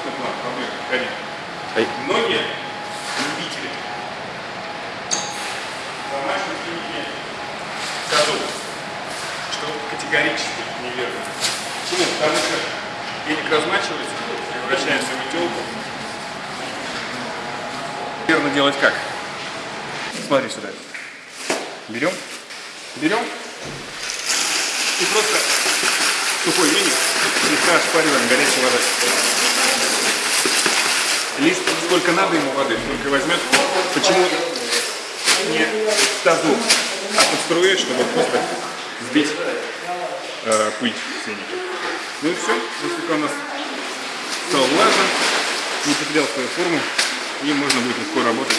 крупный план, проблема, конечно. Ай. Многие любители домашней свиньи скажут, что категорически неверно. Почему? Потому что денег размачивается, превращается в метелку. Верно делать как? Смотри сюда. Берем, берем и просто сухой веник слегка ошпариваем горячей водой. Лишь сколько надо ему воды, столько и возьмет. Почему не в тазу, а под струей, чтобы просто сбить э, пыль веника. Ну и все, насколько у нас стал влажным, не потерял свою форму, и можно будет легко работать.